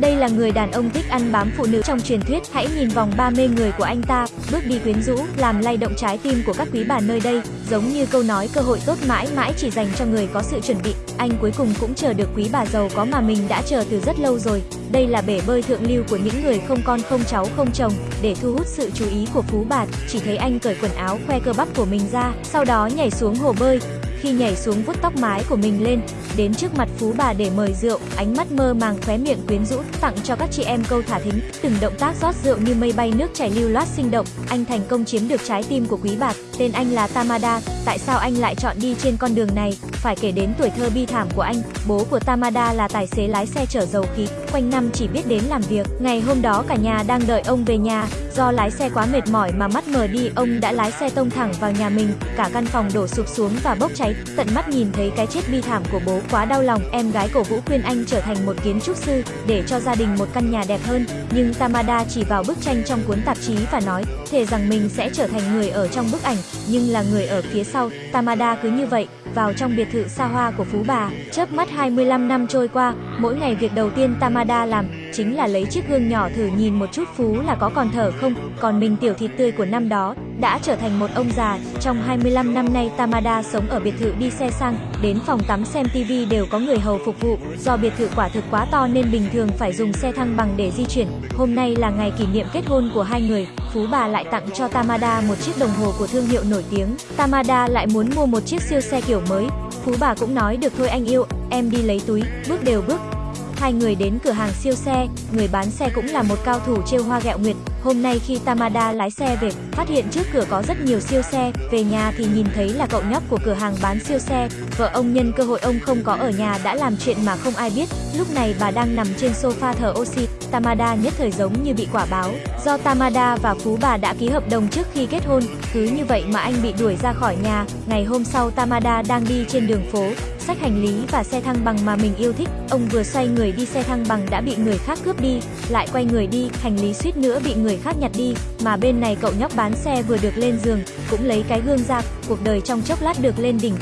Đây là người đàn ông thích ăn bám phụ nữ trong truyền thuyết, hãy nhìn vòng ba mê người của anh ta, bước đi quyến rũ, làm lay động trái tim của các quý bà nơi đây, giống như câu nói cơ hội tốt mãi mãi chỉ dành cho người có sự chuẩn bị. Anh cuối cùng cũng chờ được quý bà giàu có mà mình đã chờ từ rất lâu rồi. Đây là bể bơi thượng lưu của những người không con không cháu không chồng, để thu hút sự chú ý của Phú bà chỉ thấy anh cởi quần áo khoe cơ bắp của mình ra, sau đó nhảy xuống hồ bơi, khi nhảy xuống vuốt tóc mái của mình lên, đến trước mặt phú bà để mời rượu, ánh mắt mơ màng khóe miệng quyến rũ, tặng cho các chị em câu thả thính, từng động tác rót rượu như mây bay nước chảy lưu loát sinh động, anh thành công chiếm được trái tim của quý bà tên anh là Tamada, tại sao anh lại chọn đi trên con đường này? Phải kể đến tuổi thơ bi thảm của anh, bố của Tamada là tài xế lái xe chở dầu khí, quanh năm chỉ biết đến làm việc. Ngày hôm đó cả nhà đang đợi ông về nhà, do lái xe quá mệt mỏi mà mắt mờ đi, ông đã lái xe tông thẳng vào nhà mình, cả căn phòng đổ sụp xuống và bốc cháy, tận mắt nhìn thấy cái chết bi thảm của bố quá đau lòng. Em gái cổ Vũ khuyên anh trở thành một kiến trúc sư để cho gia đình một căn nhà đẹp hơn, nhưng Tamada chỉ vào bức tranh trong cuốn tạp chí và nói, thề rằng mình sẽ trở thành người ở trong bức ảnh, nhưng là người ở phía sau. Tamada cứ như vậy, vào trong biệt thự xa hoa của Phú Bà, chớp mắt 25 năm trôi qua, mỗi ngày việc đầu tiên Tamada làm chính là lấy chiếc gương nhỏ thử nhìn một chút Phú là có còn thở không, còn mình tiểu thịt tươi của năm đó đã trở thành một ông già. Trong 25 năm nay Tamada sống ở biệt thự đi xe sang, đến phòng tắm xem tivi đều có người hầu phục vụ. Do biệt thự quả thực quá to nên bình thường phải dùng xe thăng bằng để di chuyển. Hôm nay là ngày kỷ niệm kết hôn của hai người, Phú bà lại tặng cho Tamada một chiếc đồng hồ của thương hiệu nổi tiếng. Tamada lại muốn mua một chiếc siêu xe kiểu mới. Phú bà cũng nói được thôi anh yêu, em đi lấy túi, bước đều bước, Hai người đến cửa hàng siêu xe, người bán xe cũng là một cao thủ trêu hoa gẹo nguyệt. Hôm nay khi Tamada lái xe về, phát hiện trước cửa có rất nhiều siêu xe, về nhà thì nhìn thấy là cậu nhóc của cửa hàng bán siêu xe. Vợ ông nhân cơ hội ông không có ở nhà đã làm chuyện mà không ai biết. Lúc này bà đang nằm trên sofa thở oxy. Tamada nhất thời giống như bị quả báo. Do Tamada và Phú bà đã ký hợp đồng trước khi kết hôn, cứ như vậy mà anh bị đuổi ra khỏi nhà. Ngày hôm sau Tamada đang đi trên đường phố, xách hành lý và xe thăng bằng mà mình yêu thích. Ông vừa xoay người đi xe thăng bằng đã bị người khác cướp đi, lại quay người đi, hành lý suýt nữa bị người khác nhặt đi, mà bên này cậu nhóc bán xe vừa được lên giường, cũng lấy cái gương ra, cuộc đời trong chốc lát được lên đỉnh,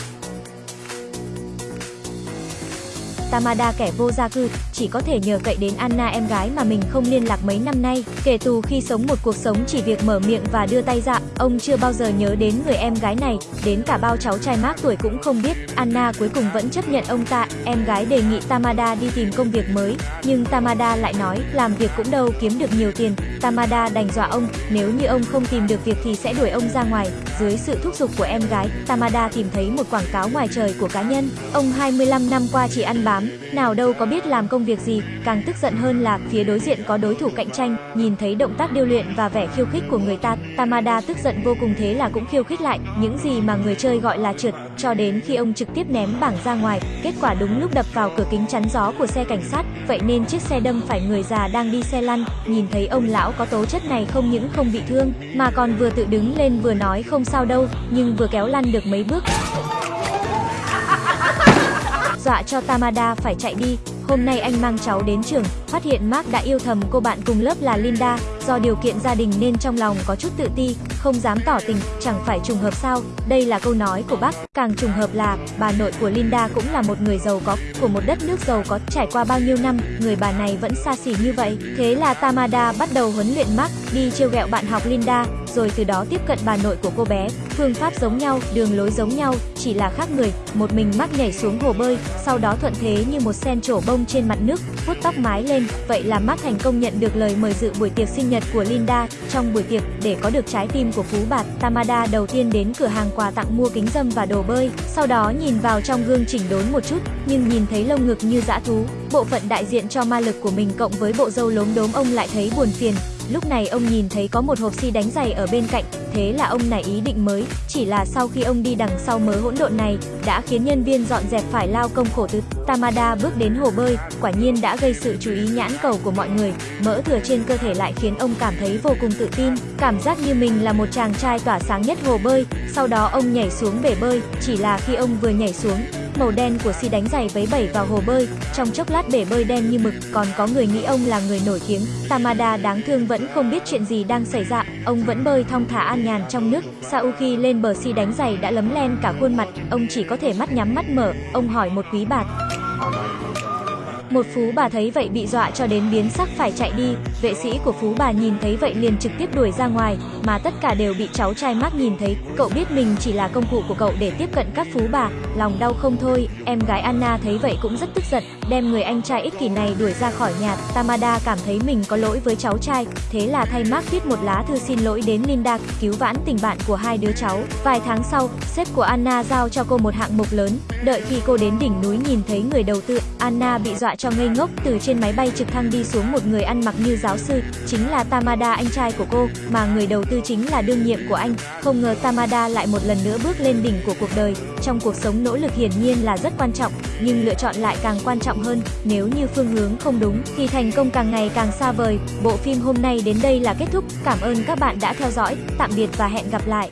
Tamada kẻ vô gia cư, chỉ có thể nhờ cậy đến Anna em gái mà mình không liên lạc mấy năm nay. Kể từ khi sống một cuộc sống chỉ việc mở miệng và đưa tay ra, ông chưa bao giờ nhớ đến người em gái này, đến cả bao cháu trai mác tuổi cũng không biết. Anna cuối cùng vẫn chấp nhận ông ta, em gái đề nghị Tamada đi tìm công việc mới, nhưng Tamada lại nói, làm việc cũng đâu kiếm được nhiều tiền. Tamada đành dọa ông, nếu như ông không tìm được việc thì sẽ đuổi ông ra ngoài. Dưới sự thúc giục của em gái, Tamada tìm thấy một quảng cáo ngoài trời của cá nhân. Ông 25 năm qua chỉ ăn bám, nào đâu có biết làm công việc gì, càng tức giận hơn là phía đối diện có đối thủ cạnh tranh, nhìn thấy động tác điêu luyện và vẻ khiêu khích của người ta, Tamada tức giận vô cùng thế là cũng khiêu khích lại, những gì mà người chơi gọi là trượt, cho đến khi ông trực tiếp ném bảng ra ngoài, kết quả đúng lúc đập vào cửa kính chắn gió của xe cảnh sát, vậy nên chiếc xe đâm phải người già đang đi xe lăn, nhìn thấy ông lão có tố chất này không những không bị thương, mà còn vừa tự đứng lên vừa nói không sao đâu, nhưng vừa kéo lăn được mấy bước dọa cho Tamada phải chạy đi. Hôm nay anh mang cháu đến trường, phát hiện Mark đã yêu thầm cô bạn cùng lớp là Linda, do điều kiện gia đình nên trong lòng có chút tự ti, không dám tỏ tình, chẳng phải trùng hợp sao? Đây là câu nói của bác, càng trùng hợp là bà nội của Linda cũng là một người giàu có, của một đất nước giàu có, trải qua bao nhiêu năm, người bà này vẫn xa xỉ như vậy. Thế là Tamada bắt đầu huấn luyện Mark, đi trêu ghẹo bạn học Linda, rồi từ đó tiếp cận bà nội của cô bé. Phương pháp giống nhau, đường lối giống nhau, chỉ là khác người. Một mình Mark nhảy xuống hồ bơi, sau đó thuận thế như một sen trổ bông trên mặt nước, vuốt tóc mái lên. Vậy là Mark thành công nhận được lời mời dự buổi tiệc sinh nhật của Linda. Trong buổi tiệc, để có được trái tim của Phú Bạt, Tamada đầu tiên đến cửa hàng quà tặng mua kính dâm và đồ bơi. Sau đó nhìn vào trong gương chỉnh đốn một chút, nhưng nhìn thấy lông ngực như dã thú. Bộ phận đại diện cho ma lực của mình cộng với bộ râu lốm đốm ông lại thấy buồn phiền, Lúc này ông nhìn thấy có một hộp xi đánh giày ở bên cạnh, thế là ông nảy ý định mới, chỉ là sau khi ông đi đằng sau mớ hỗn độn này, đã khiến nhân viên dọn dẹp phải lao công khổ tứ. Tamada bước đến hồ bơi, quả nhiên đã gây sự chú ý nhãn cầu của mọi người, mỡ thừa trên cơ thể lại khiến ông cảm thấy vô cùng tự tin, cảm giác như mình là một chàng trai tỏa sáng nhất hồ bơi, sau đó ông nhảy xuống bể bơi, chỉ là khi ông vừa nhảy xuống, màu đen của si đánh giày vấy bẩy vào hồ bơi, trong chốc lát bể bơi đen như mực, còn có người nghĩ ông là người nổi tiếng. Tamada đáng thương vẫn không biết chuyện gì đang xảy ra, ông vẫn bơi thong thả an nhàn trong nước. sau khi lên bờ si đánh giày đã lấm lem cả khuôn mặt, ông chỉ có thể mắt nhắm mắt mở, ông hỏi một quý bạt. Một phú bà thấy vậy bị dọa cho đến biến sắc phải chạy đi, vệ sĩ của phú bà nhìn thấy vậy liền trực tiếp đuổi ra ngoài, mà tất cả đều bị cháu trai Mark nhìn thấy, cậu biết mình chỉ là công cụ của cậu để tiếp cận các phú bà, lòng đau không thôi, em gái Anna thấy vậy cũng rất tức giận, đem người anh trai ích kỷ này đuổi ra khỏi nhà, Tamada cảm thấy mình có lỗi với cháu trai, thế là thay Mark viết một lá thư xin lỗi đến Linda, cứu vãn tình bạn của hai đứa cháu. Vài tháng sau, sếp của Anna giao cho cô một hạng mục lớn, đợi khi cô đến đỉnh núi nhìn thấy người đầu tư, Anna bị dọa cho ngây ngốc, từ trên máy bay trực thăng đi xuống một người ăn mặc như giáo giáo sư, chính là Tamada anh trai của cô, mà người đầu tư chính là đương nhiệm của anh. Không ngờ Tamada lại một lần nữa bước lên đỉnh của cuộc đời. Trong cuộc sống nỗ lực hiển nhiên là rất quan trọng, nhưng lựa chọn lại càng quan trọng hơn. Nếu như phương hướng không đúng thì thành công càng ngày càng xa vời. Bộ phim hôm nay đến đây là kết thúc. Cảm ơn các bạn đã theo dõi. Tạm biệt và hẹn gặp lại.